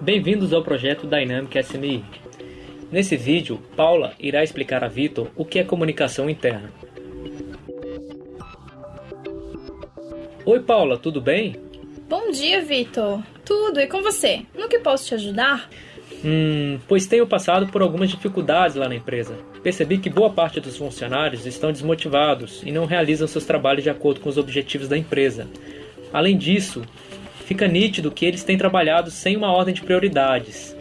Bem-vindos ao projeto Dynamic SMI. Nesse vídeo, Paula irá explicar a Vitor o que é comunicação interna. Oi Paula, tudo bem? Bom dia, Vitor. Tudo, e com você? No que posso te ajudar? Hum, pois tenho passado por algumas dificuldades lá na empresa. Percebi que boa parte dos funcionários estão desmotivados e não realizam seus trabalhos de acordo com os objetivos da empresa. Além disso, fica nítido que eles têm trabalhado sem uma ordem de prioridades,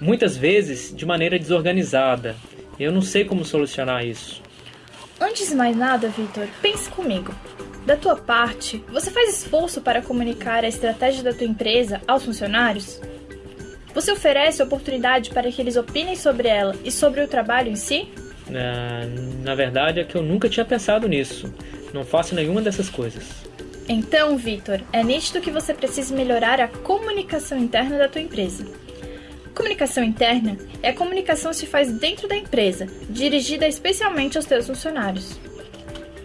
muitas vezes de maneira desorganizada. Eu não sei como solucionar isso. Antes de mais nada, Vitor, pense comigo. Da tua parte, você faz esforço para comunicar a estratégia da tua empresa aos funcionários? Você oferece oportunidade para que eles opinem sobre ela e sobre o trabalho em si? Na, na verdade, é que eu nunca tinha pensado nisso. Não faço nenhuma dessas coisas. Então, Vitor, é nítido que você precisa melhorar a comunicação interna da tua empresa. Comunicação interna é a comunicação que se faz dentro da empresa, dirigida especialmente aos teus funcionários.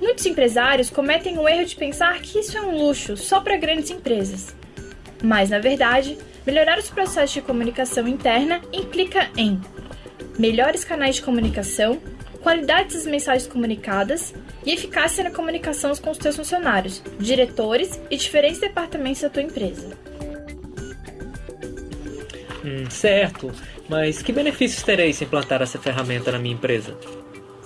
Muitos empresários cometem o erro de pensar que isso é um luxo só para grandes empresas. Mas, na verdade, melhorar os processos de comunicação interna implica em melhores canais de comunicação, qualidade das mensagens comunicadas e eficácia na comunicação com os teus funcionários, diretores e diferentes departamentos da tua empresa. Hum, certo, mas que benefícios terei se implantar essa ferramenta na minha empresa?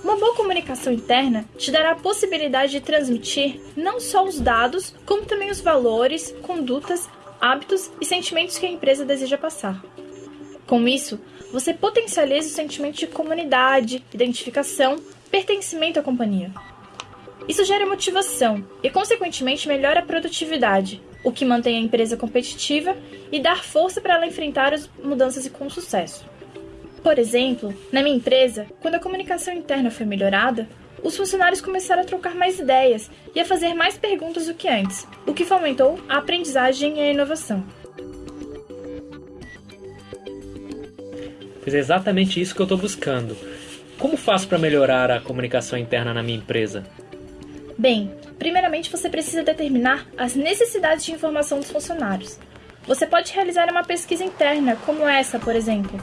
Uma boa comunicação interna te dará a possibilidade de transmitir não só os dados, como também os valores, condutas, hábitos e sentimentos que a empresa deseja passar. Com isso, você potencializa o sentimento de comunidade, identificação, pertencimento à companhia. Isso gera motivação e, consequentemente, melhora a produtividade, o que mantém a empresa competitiva e dá força para ela enfrentar as mudanças com sucesso. Por exemplo, na minha empresa, quando a comunicação interna foi melhorada, os funcionários começaram a trocar mais ideias e a fazer mais perguntas do que antes, o que fomentou a aprendizagem e a inovação. Pois é exatamente isso que eu estou buscando. Como faço para melhorar a comunicação interna na minha empresa? Bem, primeiramente você precisa determinar as necessidades de informação dos funcionários. Você pode realizar uma pesquisa interna, como essa, por exemplo.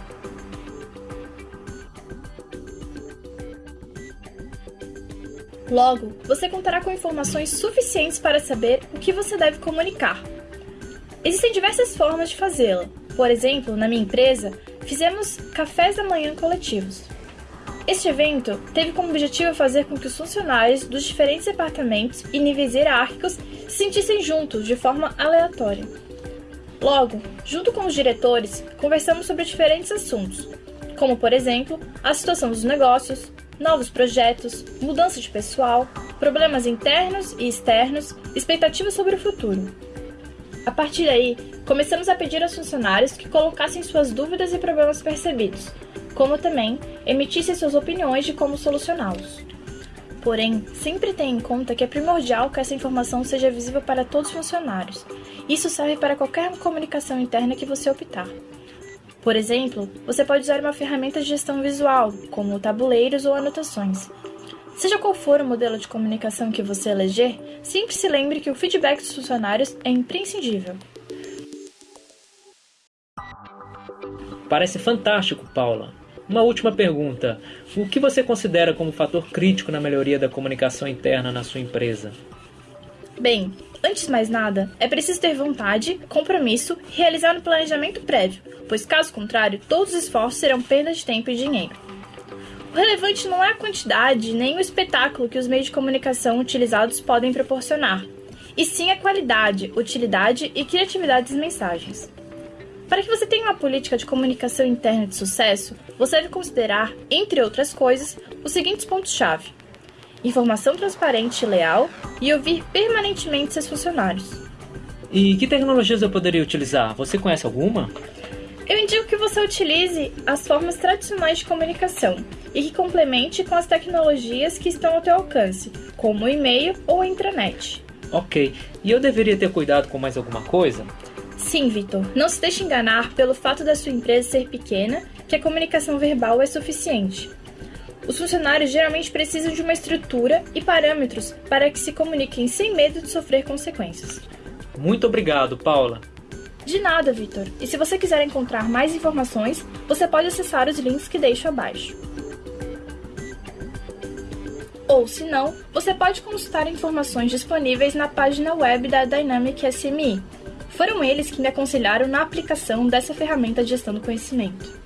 Logo, você contará com informações suficientes para saber o que você deve comunicar. Existem diversas formas de fazê-la. Por exemplo, na minha empresa, fizemos cafés da manhã coletivos. Este evento teve como objetivo fazer com que os funcionários dos diferentes departamentos e níveis hierárquicos se sentissem juntos de forma aleatória. Logo, junto com os diretores, conversamos sobre diferentes assuntos, como por exemplo a situação dos negócios, novos projetos, mudança de pessoal, problemas internos e externos, expectativas sobre o futuro. A partir daí, começamos a pedir aos funcionários que colocassem suas dúvidas e problemas percebidos, como também emitissem suas opiniões de como solucioná-los. Porém, sempre tenha em conta que é primordial que essa informação seja visível para todos os funcionários. Isso serve para qualquer comunicação interna que você optar. Por exemplo, você pode usar uma ferramenta de gestão visual, como tabuleiros ou anotações, Seja qual for o modelo de comunicação que você eleger, sempre se lembre que o feedback dos funcionários é imprescindível. Parece fantástico, Paula. Uma última pergunta: o que você considera como fator crítico na melhoria da comunicação interna na sua empresa? Bem, antes de mais nada, é preciso ter vontade, compromisso e realizar um planejamento prévio, pois caso contrário, todos os esforços serão perda de tempo e dinheiro. O relevante não é a quantidade nem o espetáculo que os meios de comunicação utilizados podem proporcionar, e sim a qualidade, utilidade e criatividade das mensagens. Para que você tenha uma política de comunicação interna de sucesso, você deve considerar, entre outras coisas, os seguintes pontos-chave: informação transparente e leal e ouvir permanentemente seus funcionários. E que tecnologias eu poderia utilizar? Você conhece alguma? Eu indico que você utilize as formas tradicionais de comunicação e que complemente com as tecnologias que estão ao teu alcance, como o e-mail ou a intranet. Ok. E eu deveria ter cuidado com mais alguma coisa? Sim, Vitor. Não se deixe enganar pelo fato da sua empresa ser pequena, que a comunicação verbal é suficiente. Os funcionários geralmente precisam de uma estrutura e parâmetros para que se comuniquem sem medo de sofrer consequências. Muito obrigado, Paula. De nada, Vitor. E se você quiser encontrar mais informações, você pode acessar os links que deixo abaixo. Ou, se não, você pode consultar informações disponíveis na página web da Dynamic SME. Foram eles que me aconselharam na aplicação dessa ferramenta de gestão do conhecimento.